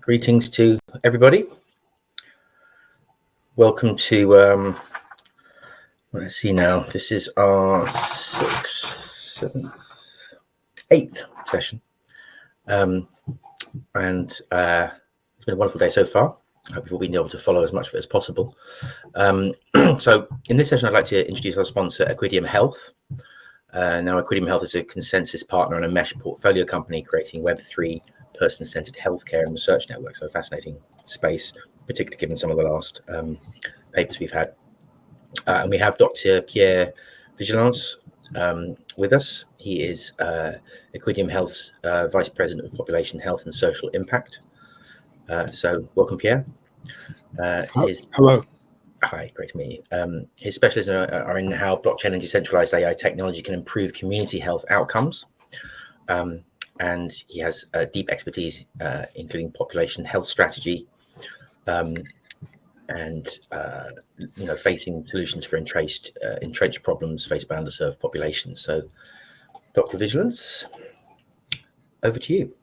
Greetings to everybody. Welcome to, um, what I see now, this is our sixth, seventh, eighth session. Um, and uh, it's been a wonderful day so far. I hope you've all been able to follow as much of it as possible. Um, so in this session, I'd like to introduce our sponsor, Equideum Health. Uh, now, Equideum Health is a ConsenSys partner and a mesh portfolio company creating Web3 person-centered healthcare and research network. So a fascinating space, particularly given some of the last um, papers we've had. Uh, and we have Dr. Pierre Vigilance um, with us. He is uh, Equideum Health's uh, Vice President of Population Health and Social Impact. Uh, so welcome, Pierre. Uh, his, Hello. Hi, great to meet you. Um, his specialisms are, are, in how blockchain and decentralized AI technology can improve community health outcomes. Um, and he has a deep expertise, uh, including population health strategy, um, and uh, you know facing solutions for entrenched uh, entrenched problems faced by underserved populations. So, Dr. Vigilance, over to you.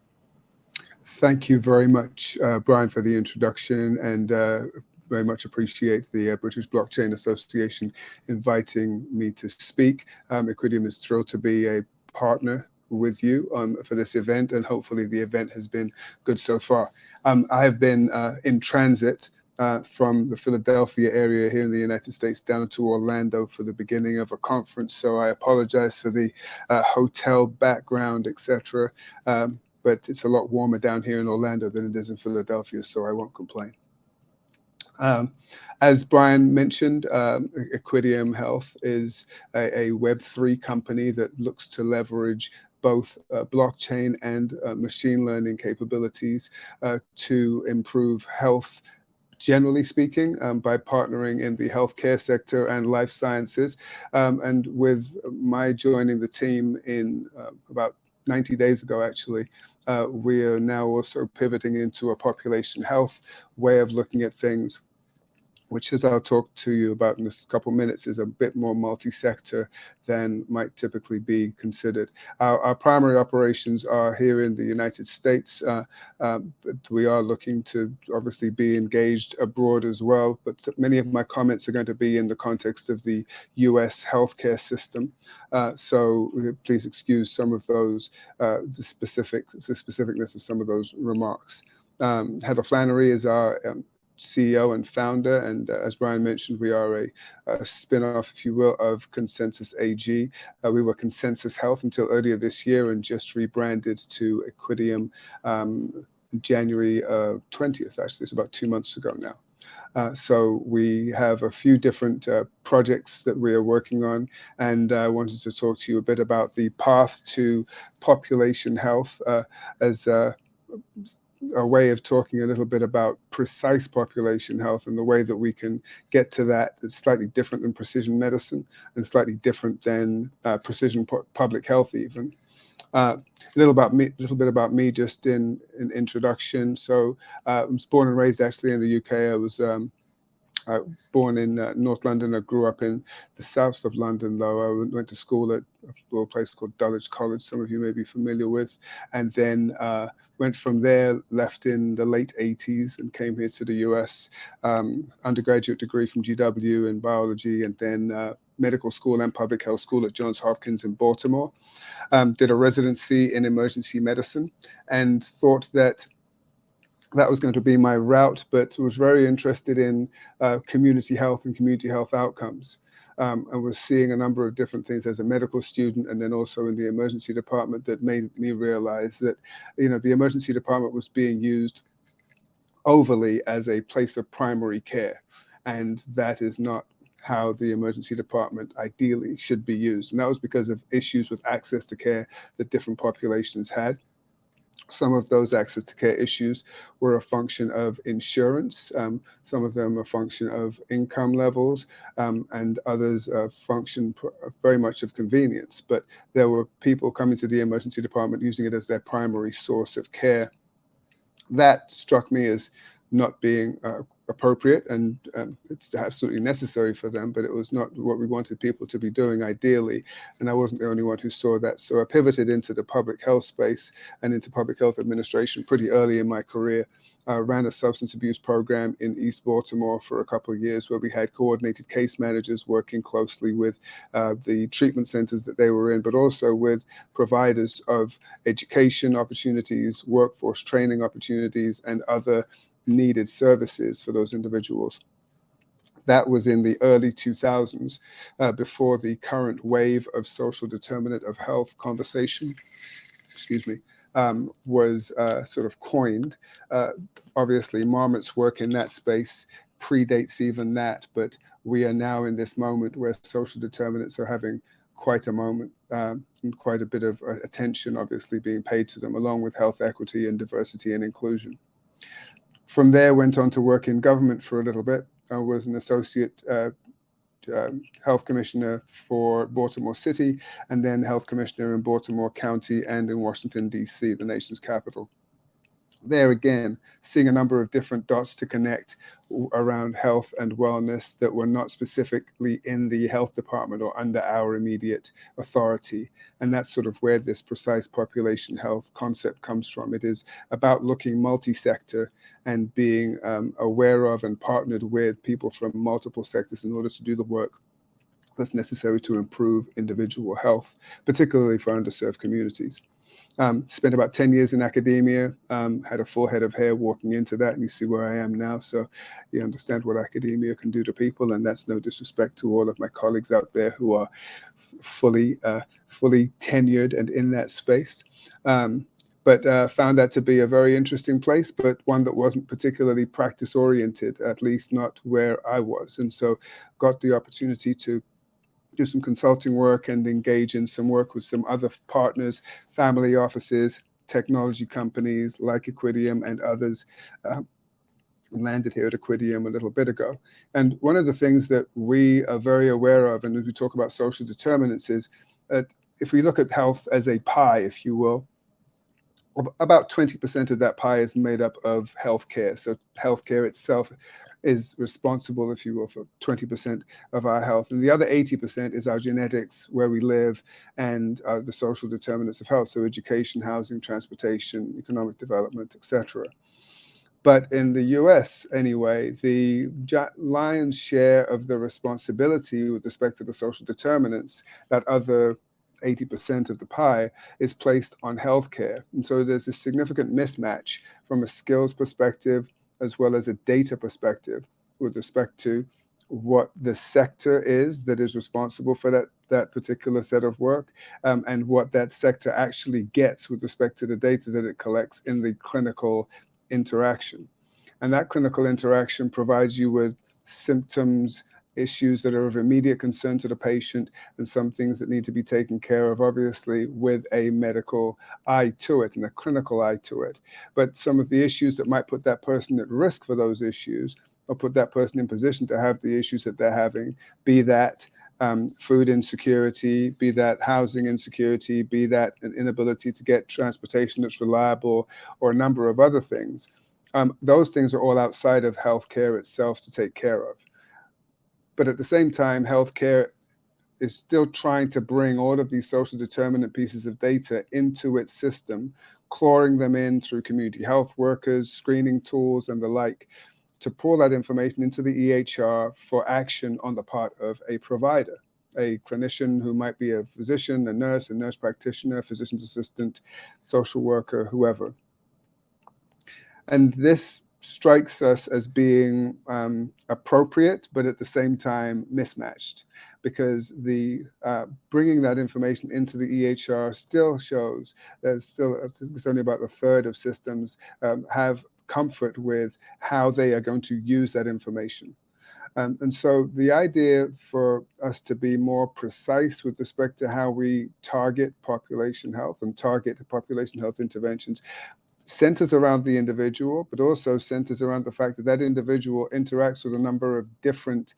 Thank you very much, uh, Brian, for the introduction, and uh, very much appreciate the uh, British Blockchain Association inviting me to speak. Um, Equideum is thrilled to be a partner with you um, for this event, and hopefully the event has been good so far. Um, I have been uh, in transit uh, from the Philadelphia area here in the United States down to Orlando for the beginning of a conference, so I apologize for the uh, hotel background, etc. Um, but it's a lot warmer down here in Orlando than it is in Philadelphia, so I won't complain. Um, as Brian mentioned, um, Equideum Health is a, a Web3 company that looks to leverage both uh, blockchain and uh, machine learning capabilities uh, to improve health generally speaking, um, by partnering in the healthcare sector and life sciences. Um, and with my joining the team in uh, about 90 days ago, actually, uh, we are now also pivoting into a population health way of looking at things which as I'll talk to you about in a couple minutes, is a bit more multi-sector than might typically be considered. Our, our, primary operations are here in the United States, uh, uh, but we are looking to obviously be engaged abroad as well. But many of my comments are going to be in the context of the U.S. healthcare system. Uh, so please excuse some of those, uh, the specific, the specificness of some of those remarks. Um, Heather Flannery is our um, CEO and founder. And uh, as Brian mentioned, we are a, a spin-off, if you will, of ConsenSys AG. Uh, we were ConsenSys Health until earlier this year and just rebranded to Equideum um, January uh, 20th, actually. It's about two months ago now. Uh, so we have a few different uh, projects that we are working on, and I wanted to talk to you a bit about the path to population health uh, as uh, a way of talking a little bit about precise population health and the way that we can get to that is slightly different than precision medicine and slightly different than uh, precision public health even. Uh, a little about me, a little bit about me, just in an in introduction. So uh, I was born and raised actually in the UK. I was um, uh, born in uh, North London. I grew up in the south of London, though. I went to school at a little place called Dulwich College, some of you may be familiar with, and then uh, went from there, left in the late 80s and came here to the US, um, undergraduate degree from GW in biology, and then uh, medical school and public health school at Johns Hopkins in Baltimore. Um, did a residency in emergency medicine and thought that that was going to be my route, but was very interested in uh, community health and community health outcomes. Um, and was seeing a number of different things as a medical student and then also in the emergency department that made me realize that, you know, the emergency department was being used overly as a place of primary care. And that is not how the emergency department ideally should be used. And that was because of issues with access to care that different populations had. Some of those access to care issues were a function of insurance. Um, some of them a function of income levels, um, and others a function very much of convenience. But there were people coming to the emergency department using it as their primary source of care. That struck me as not being uh, appropriate and um, it's absolutely necessary for them, but it was not what we wanted people to be doing ideally. And I wasn't the only one who saw that. So I pivoted into the public health space and into public health administration pretty early in my career. I ran a substance abuse program in East Baltimore for a couple of years where we had coordinated case managers working closely with uh, the treatment centers that they were in, but also with providers of education opportunities, workforce training opportunities, and other needed services for those individuals. That was in the early 2000s, uh, before the current wave of social determinant of health conversation, excuse me, um, was uh, sort of coined. Uh, obviously, Marmot's work in that space predates even that, but we are now in this moment where social determinants are having quite a moment um, and quite a bit of uh, attention obviously being paid to them along with health equity and diversity and inclusion. From there, went on to work in government for a little bit. I was an associate uh, um, health commissioner for Baltimore City, and then health commissioner in Baltimore County and in Washington, D.C., the nation's capital there again, seeing a number of different dots to connect around health and wellness that were not specifically in the health department or under our immediate authority. And that's sort of where this precise population health concept comes from. It is about looking multi-sector and being um, aware of and partnered with people from multiple sectors in order to do the work that's necessary to improve individual health, particularly for underserved communities. Um, spent about 10 years in academia, um, had a full head of hair walking into that, and you see where I am now. So you understand what academia can do to people, and that's no disrespect to all of my colleagues out there who are fully, uh, fully tenured and in that space. Um, but uh, found that to be a very interesting place, but one that wasn't particularly practice oriented, at least not where I was. And so got the opportunity to do some consulting work and engage in some work with some other partners, family offices, technology companies like Equideum and others. Uh, landed here at Equideum a little bit ago. And one of the things that we are very aware of, and as we talk about social determinants, is that if we look at health as a pie, if you will, about 20% of that pie is made up of healthcare. So healthcare itself is responsible, if you will, for 20% of our health. And the other 80% is our genetics, where we live, and uh, the social determinants of health, so education, housing, transportation, economic development, etc. But in the US, anyway, the lion's share of the responsibility with respect to the social determinants, that other 80% of the pie is placed on healthcare. And so there's a significant mismatch from a skills perspective, as well as a data perspective with respect to what the sector is that is responsible for that that particular set of work um, and what that sector actually gets with respect to the data that it collects in the clinical interaction. And that clinical interaction provides you with symptoms, issues that are of immediate concern to the patient, and some things that need to be taken care of, obviously, with a medical eye to it and a clinical eye to it. But some of the issues that might put that person at risk for those issues or put that person in position to have the issues that they're having, be that um, food insecurity, be that housing insecurity, be that an inability to get transportation that's reliable, or a number of other things. Um, those things are all outside of healthcare itself to take care of. But at the same time, healthcare is still trying to bring all of these social determinant pieces of data into its system, clawing them in through community health workers, screening tools, and the like, to pull that information into the EHR for action on the part of a provider, a clinician who might be a physician, a nurse, a nurse practitioner, physician's assistant, social worker, whoever. And this strikes us as being um, appropriate, but at the same time mismatched, because the uh, bringing that information into the EHR still shows that still it's only about a third of systems um, have comfort with how they are going to use that information. Um, and so the idea for us to be more precise with respect to how we target population health and target population health interventions centers around the individual, but also centers around the fact that that individual interacts with a number of different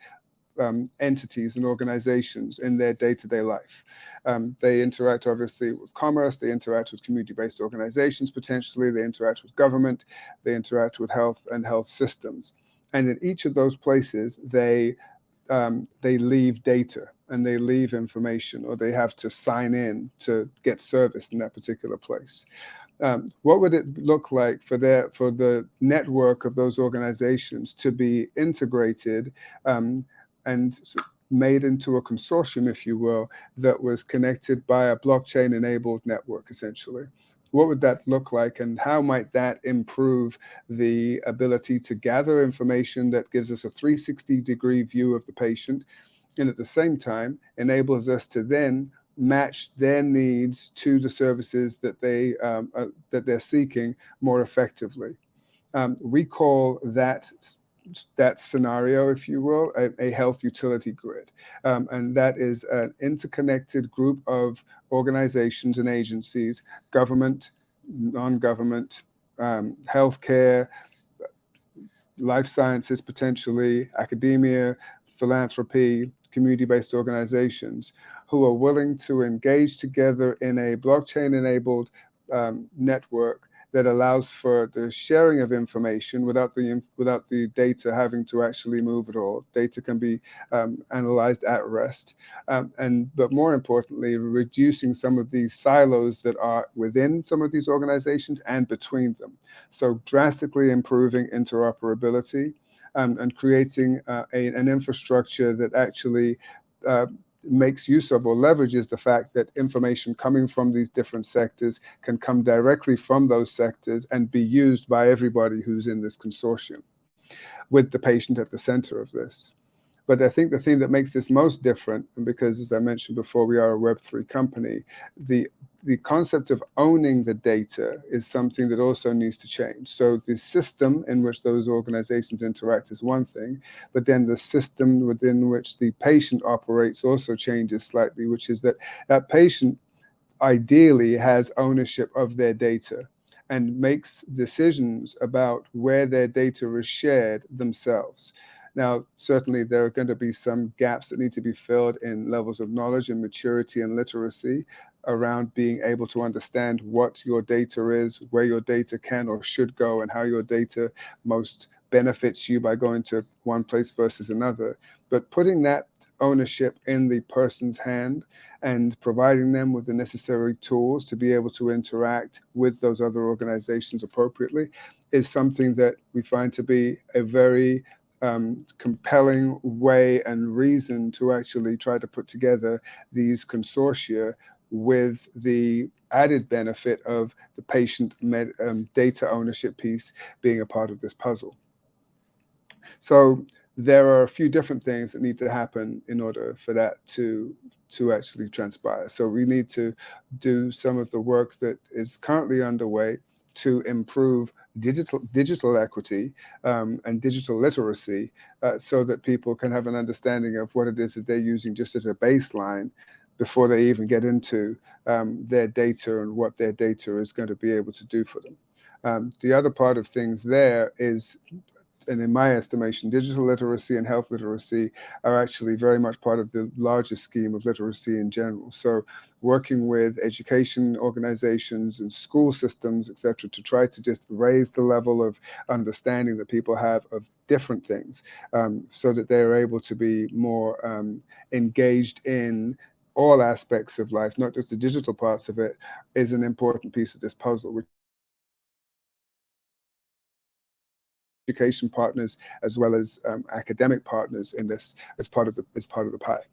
um, entities and organizations in their day-to-day life. Um, they interact obviously with commerce, they interact with community-based organizations potentially, they interact with government, they interact with health and health systems. And in each of those places, they um, they leave data and they leave information or they have to sign in to get service in that particular place um, what would it look like for their for the network of those organizations to be integrated um, and made into a consortium, if you will, that was connected by a blockchain enabled network, essentially? What would that look like, and how might that improve the ability to gather information that gives us a 360 degree view of the patient, and at the same time enables us to then match their needs to the services that they um, uh, that they're seeking more effectively. Um, we call that that scenario, if you will, a, a health utility grid. Um, and that is an interconnected group of organizations and agencies, government, non-government, um, healthcare, life sciences potentially, academia, philanthropy, community-based organizations who are willing to engage together in a blockchain-enabled um, network that allows for the sharing of information without the without the data having to actually move at all. Data can be um, analyzed at rest, um, and but more importantly, reducing some of these silos that are within some of these organizations and between them. So drastically improving interoperability um, and creating uh, a, an infrastructure that actually uh, makes use of or leverages the fact that information coming from these different sectors can come directly from those sectors and be used by everybody who's in this consortium with the patient at the center of this. But I think the thing that makes this most different, and because as I mentioned before, we are a Web3 company, the the concept of owning the data is something that also needs to change. So the system in which those organizations interact is one thing, but then the system within which the patient operates also changes slightly, which is that that patient ideally has ownership of their data and makes decisions about where their data is shared themselves. Now, certainly there are going to be some gaps that need to be filled in levels of knowledge and maturity and literacy around being able to understand what your data is, where your data can or should go, and how your data most benefits you by going to one place versus another. But putting that ownership in the person's hand and providing them with the necessary tools to be able to interact with those other organizations appropriately is something that we find to be a very um, compelling way and reason to actually try to put together these consortia with the added benefit of the patient med, um, data ownership piece being a part of this puzzle. So there are a few different things that need to happen in order for that to to actually transpire. So we need to do some of the work that is currently underway to improve digital digital equity um, and digital literacy uh, so that people can have an understanding of what it is that they're using just as a baseline before they even get into um, their data and what their data is going to be able to do for them. Um, the other part of things there is and in my estimation, digital literacy and health literacy are actually very much part of the larger scheme of literacy in general. So working with education organizations and school systems, et cetera, to try to just raise the level of understanding that people have of different things um, so that they're able to be more um, engaged in all aspects of life, not just the digital parts of it, is an important piece of this puzzle, which education partners as well as um, academic partners in this as part of the as part of the pie.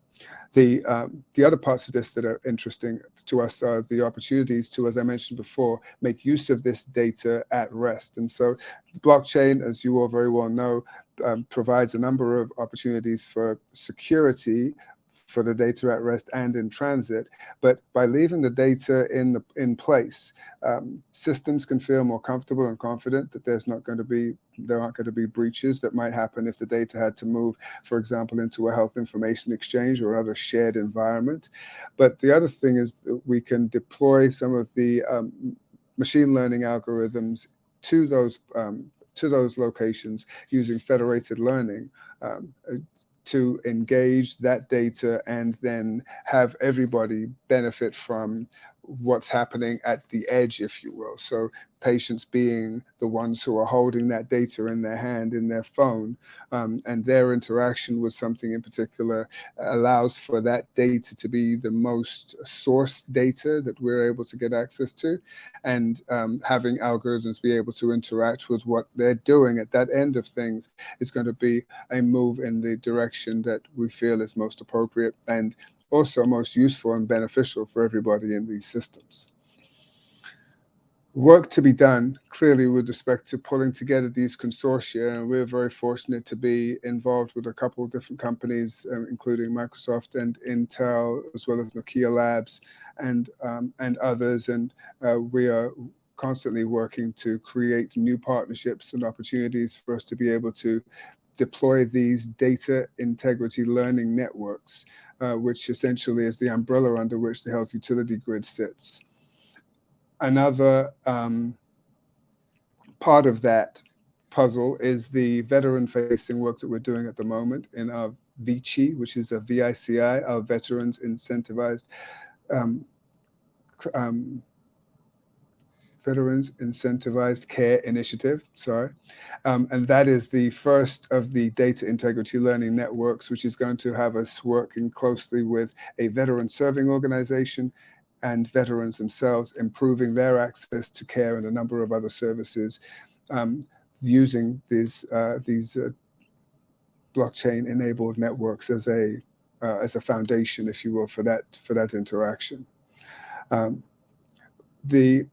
The um, the other parts of this that are interesting to us are the opportunities to, as I mentioned before, make use of this data at rest. And so, blockchain, as you all very well know, um, provides a number of opportunities for security for the data at rest and in transit. But by leaving the data in the in place, um, systems can feel more comfortable and confident that there's not going to be there aren't going to be breaches that might happen if the data had to move, for example, into a health information exchange or other shared environment. But the other thing is that we can deploy some of the um, machine learning algorithms to those um, to those locations using federated learning. Um, to engage that data and then have everybody benefit from what's happening at the edge, if you will. So patients being the ones who are holding that data in their hand, in their phone, um, and their interaction with something in particular allows for that data to be the most source data that we're able to get access to, and um, having algorithms be able to interact with what they're doing at that end of things is going to be a move in the direction that we feel is most appropriate and also most useful and beneficial for everybody in these systems. Work to be done clearly with respect to pulling together these consortia and we're very fortunate to be involved with a couple of different companies um, including microsoft and intel as well as nokia labs and um, and others. And uh, we are constantly working to create new partnerships and opportunities for us to be able to deploy these data integrity learning networks uh, which essentially is the umbrella under which the health utility grid sits. Another um, part of that puzzle is the veteran facing work that we're doing at the moment in our VICI, which is a VICI, our Veterans Incentivized um, um, Veterans Incentivized Care Initiative, sorry. Um, and that is the first of the data integrity learning networks, which is going to have us working closely with a veteran serving organization and veterans themselves, improving their access to care and a number of other services um, using these uh, these uh, blockchain enabled networks as a uh, as a foundation, if you will, for that for that interaction. Um, the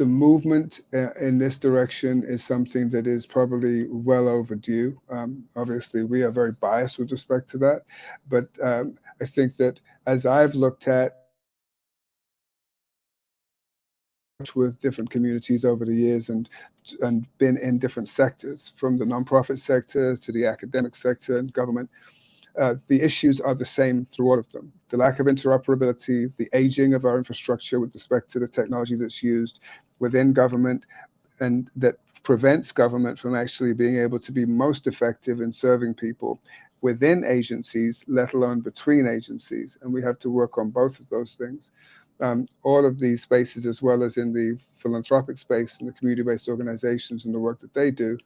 the movement uh, in this direction is something that is probably well overdue. Um, obviously, we are very biased with respect to that, but um, I think that as I've looked at with different communities over the years and and been in different sectors, from the nonprofit sector to the academic sector and government. Uh, the issues are the same through all of them. The lack of interoperability, the aging of our infrastructure with respect to the technology that's used within government, and that prevents government from actually being able to be most effective in serving people within agencies, let alone between agencies. And we have to work on both of those things um, all of these spaces, as well as in the philanthropic space and the community-based organizations and the work that they do,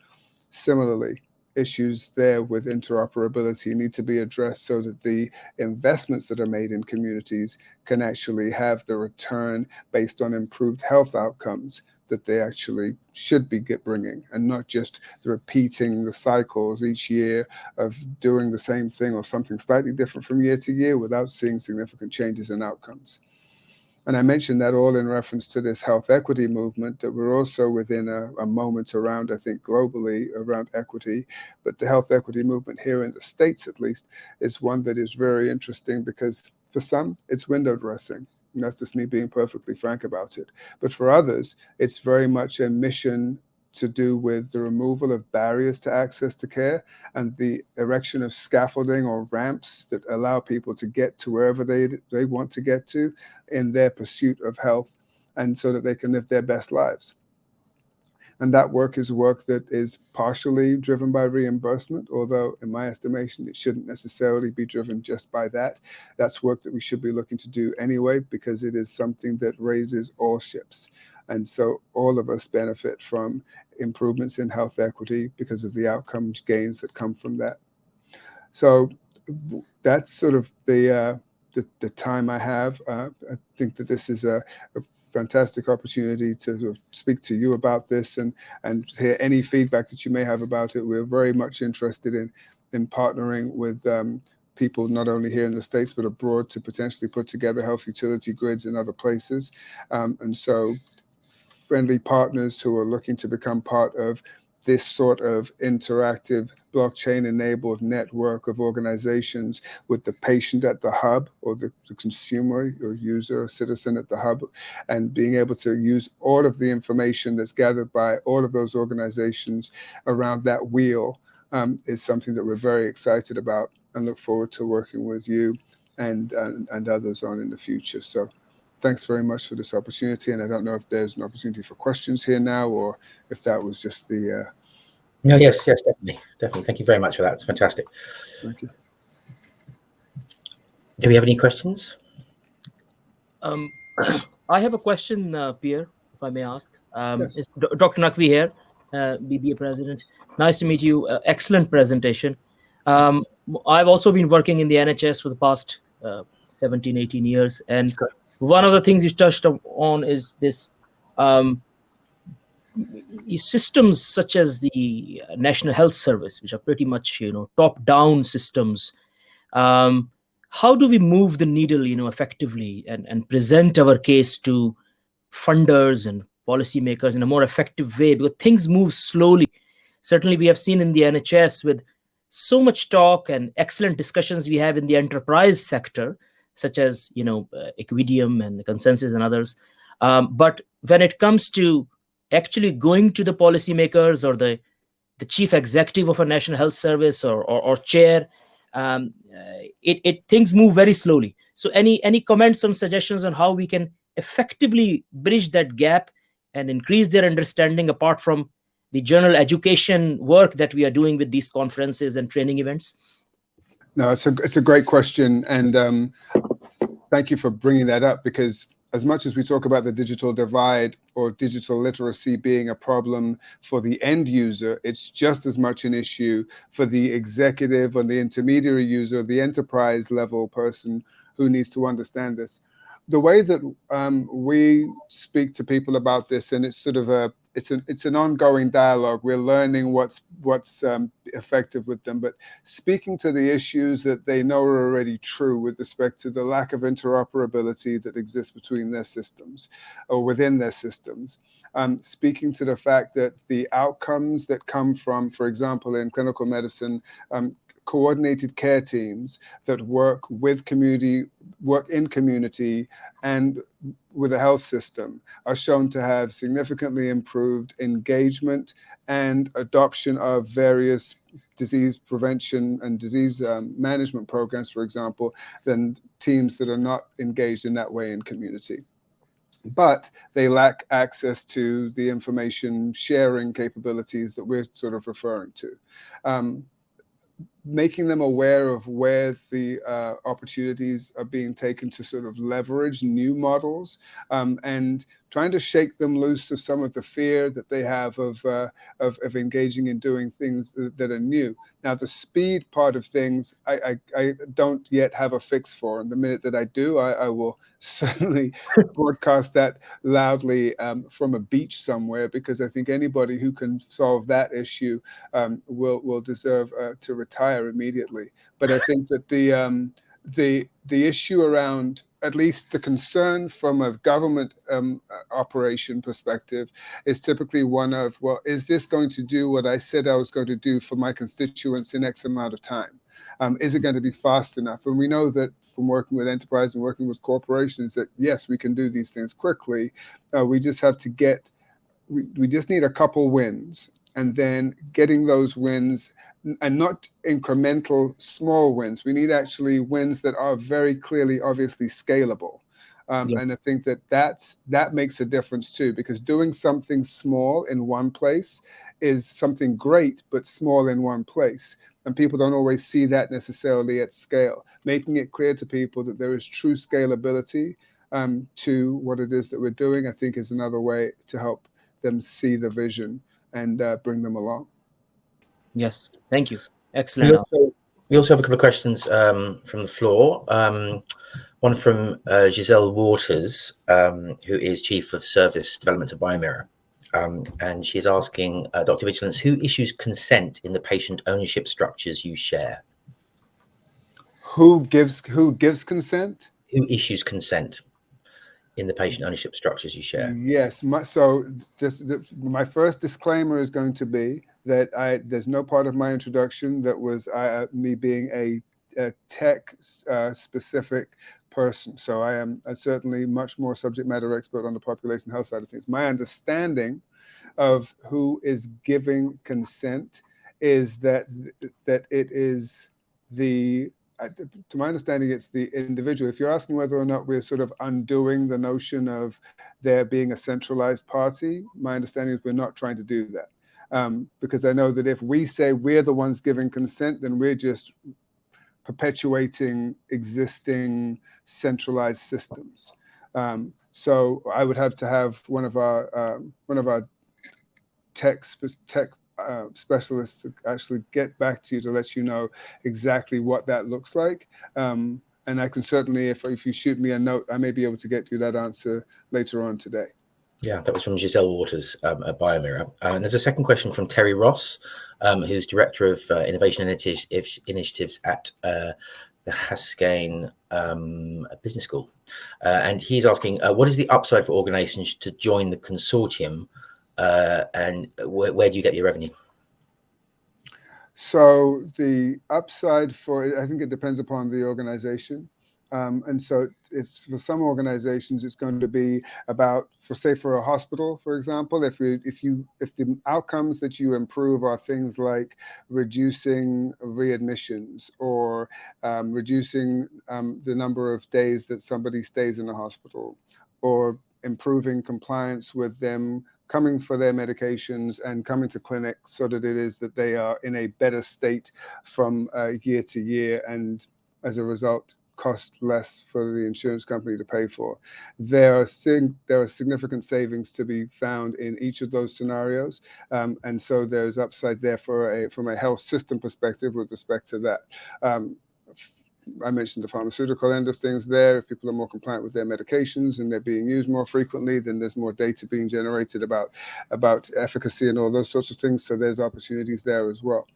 similarly, issues there with interoperability need to be addressed so that the investments that are made in communities can actually have the return based on improved health outcomes that they actually should be get bringing and not just repeating the cycles each year of doing the same thing or something slightly different from year to year without seeing significant changes in outcomes. And I mentioned that all in reference to this health equity movement that we're also within a, a, moment around, I think, globally around equity. But the health equity movement here in the States, at least, is one that is very interesting because for some, it's window dressing. And that's just me being perfectly frank about it. But for others, it's very much a mission to do with the removal of barriers to access to care and the erection of scaffolding or ramps that allow people to get to wherever they, they want to get to in their pursuit of health and so that they can live their best lives. And that work is work that is partially driven by reimbursement, although in my estimation, it shouldn't necessarily be driven just by that. That's work that we should be looking to do anyway, because it is something that raises all ships. And so all of us benefit from improvements in health equity because of the outcomes gains that come from that. So that's sort of the uh, the, the, time I have. Uh, I think that this is a, a fantastic opportunity to sort of speak to you about this and and hear any feedback that you may have about it. We're very much interested in in partnering with um, people not only here in the States but abroad to potentially put together health utility grids in other places. Um, and so friendly partners who are looking to become part of this sort of interactive blockchain enabled network of organizations with the patient at the hub or the, the, consumer or user or citizen at the hub and being able to use all of the information that's gathered by all of those organizations around that wheel um, is something that we're very excited about and look forward to working with you and, and, and others on in the future. So thanks very much for this opportunity. And I don't know if there's an opportunity for questions here now, or if that was just the. Uh, no, yes, yes, definitely, definitely. Thank you very much for that. It's fantastic. Thank you. Do we have any questions? Um, I have a question, uh, Pierre, if I may ask. Um, Yes. It's Dr. Naqvi here, uh, BBA president. Nice to meet you. Uh, excellent presentation. Um, I've also been working in the NHS for the past uh, 17, 18 years. And one of the things you touched on is this um, systems such as the National Health Service, which are pretty much, you know, top-down systems. Um, how do we move the needle, you know, effectively and, and present our case to funders and policymakers in a more effective way? Because things move slowly. Certainly, we have seen in the NHS with so much talk and excellent discussions we have in the enterprise sector, such as you know uh, Equideum and ConsenSys and others. Um, but when it comes to actually going to the policymakers or the the chief executive of a national health service or or, or chair, um, uh, it, it things move very slowly. So any any comments or suggestions on how we can effectively bridge that gap and increase their understanding apart from the general education work that we are doing with these conferences and training events? No, it's a it's a great question, and um, thank you for bringing that up because as much as we talk about the digital divide or digital literacy being a problem for the end user, it's just as much an issue for the executive or the intermediary user, the enterprise level person who needs to understand this. The way that um, we speak to people about this, and it's sort of a it's an it's an ongoing dialogue. We're learning what's what's um, effective with them, but speaking to the issues that they know are already true with respect to the lack of interoperability that exists between their systems or within their systems. Um, speaking to the fact that the outcomes that come from, for example, in clinical medicine, um, coordinated care teams that work with community, work in community and with the health system are shown to have significantly improved engagement and adoption of various disease prevention and disease um, management programs, for example, than teams that are not engaged in that way in community but they lack access to the information sharing capabilities that we're sort of referring to. Um, making them aware of where the uh, opportunities are being taken to sort of leverage new models um, and trying to shake them loose of some of the fear that they have of, uh, of, of, engaging in doing things that, that, are new. Now, the speed part of things, I, I, I, don't yet have a fix for. And the minute that I do, I, I will certainly broadcast that loudly um, from a beach somewhere, because I think anybody who can solve that issue um, will, will deserve uh, to retire immediately. But I think that the, um, the, the issue around at least the concern from a government um, operation perspective is typically one of, well, is this going to do what I said I was going to do for my constituents in X amount of time? Um, is it going to be fast enough? And we know that from working with enterprise and working with corporations that yes, we can do these things quickly. Uh, we just have to get, we, we just need a couple wins and then getting those wins and not incremental small wins. We need actually wins that are very clearly, obviously scalable. Um, yeah. And I think that that's, that makes a difference too, because doing something small in one place is something great, but small in one place. And people don't always see that necessarily at scale. Making it clear to people that there is true scalability um, to what it is that we're doing, I think is another way to help them see the vision and uh, bring them along. Yes, thank you. Excellent. We also, we also have a couple of questions um, from the floor. Um, one from uh, Giselle Waters, um, who is Chief of Service Development at Biomira. Um, and she's asking uh, Dr. Vigilance, who issues consent in the patient ownership structures you share? Who gives who gives consent? Who issues consent? In the patient ownership structures you share? Yes. My, so this, my first disclaimer is going to be that I there's no part of my introduction that was uh, me being a, a tech uh, specific person. So I am certainly much more subject matter expert on the population health side of things. My understanding of who is giving consent is that that it is the to my understanding, it's the individual. If you're asking whether or not we're sort of undoing the notion of there being a centralized party, my understanding is we're not trying to do that. Um, because I know that if we say we're the ones giving consent, then we're just perpetuating existing centralized systems. Um, so I would have to have one of our um, one of our tech tech uh, specialists to actually get back to you to let you know exactly what that looks like. Um, and I can certainly, if if you shoot me a note, I may be able to get you that answer later on today. Yeah, that was from Giselle Waters um, at Biomirror. Uh, and there's a second question from Terry Ross, um, who's Director of uh, Innovation Initiatives at uh, the Haskayne um, Business School. Uh, and he's asking, uh, what is the upside for organizations to join the consortium uh, and wh where do you get your revenue? So the upside for, I think it depends upon the organization. Um, and so if for some organizations, it's going to be about, for say for a hospital, for example, if you, if you, if the outcomes that you improve are things like reducing readmissions or um, reducing um, the number of days that somebody stays in the hospital or improving compliance with them coming for their medications and coming to clinic so that it is that they are in a better state from uh, year to year and as a result cost less for the insurance company to pay for. There are there are significant savings to be found in each of those scenarios, um, and so there's upside there for a from a health system perspective with respect to that. Um, I mentioned the pharmaceutical end of things there. If people are more compliant with their medications and they're being used more frequently, then there's more data being generated about about efficacy and all those sorts of things. So there's opportunities there as well.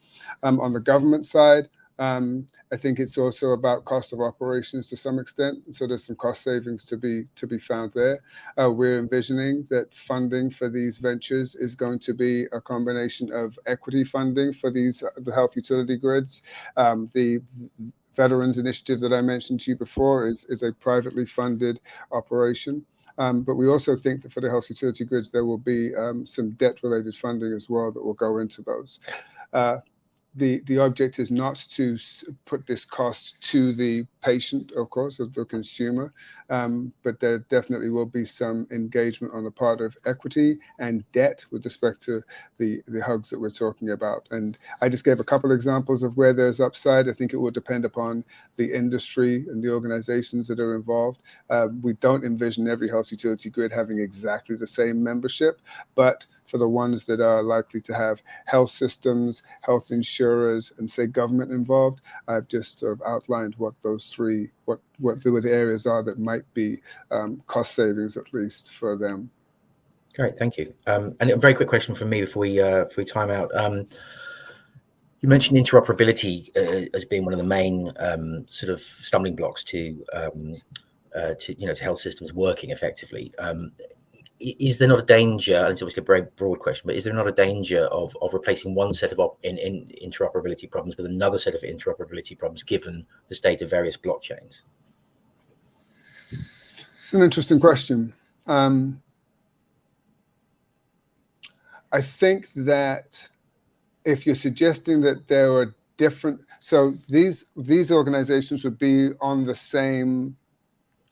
Um, on the government side, um, I think it's also about cost of operations to some extent. So there's some cost savings to be to be found there. Uh, we're envisioning that funding for these ventures is going to be a combination of equity funding for these uh, the health utility grids, um, the Veterans Initiative that I mentioned to you before is, is a privately funded operation. Um, but we also think that for the health utility grids, there will be um, some debt related funding as well that will go into those. Uh, the the object is not to put this cost to the patient, of course, of the consumer, um, but there definitely will be some engagement on the part of equity and debt with respect to the the hugs that we're talking about. And I just gave a couple examples of where there's upside. I think it will depend upon the industry and the organizations that are involved. Uh, we don't envision every health utility grid having exactly the same membership, but for the ones that are likely to have health systems, health insurers, and say government involved. I've just sort of outlined what those three, what, what the, the areas are that might be um, cost savings at least for them. Great, thank you. Um, and a very quick question from me before we, uh, before we time out. Um, you mentioned interoperability uh, as being one of the main um, sort of stumbling blocks to um, uh, to you know to health systems working effectively. Um, is there not a danger, and it's obviously a very broad question, but is there not a danger of, of replacing one set of in, in interoperability problems with another set of interoperability problems given the state of various blockchains? It's an interesting question. Um, I think that if you're suggesting that there are different, so these these organizations would be on the same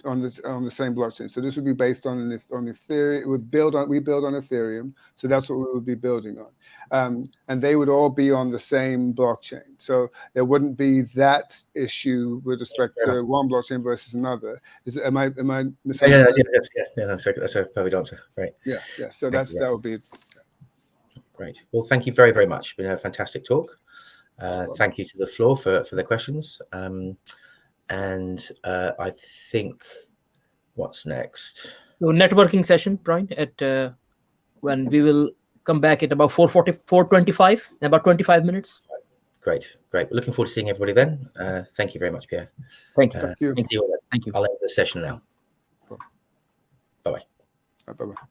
on the on the same blockchain. So this would be based on an on Ethereum. It would build on we build on Ethereum. So that's what we would be building on, um, and they would all be on the same blockchain. So there wouldn't be that issue with respect yeah. to one blockchain versus another. Is am I am I misunderstanding? Yeah, yeah, yeah, yeah, that's a, that's a perfect answer. Right. Yeah, yeah. So that's you, that would be. Great. Well, thank you very very much. It's been a fantastic talk. Uh, thank you to the floor for for the questions. Um, and uh, I think what's next? So networking session, Brian, at uh, when we will come back at about 440, 425, in about 25 minutes. Great, great. Looking forward to seeing everybody then. Uh, thank you very much, Pierre. Thank you. Uh, thank you. Thank you. I'll end the session now. Bye-bye. Bye-bye.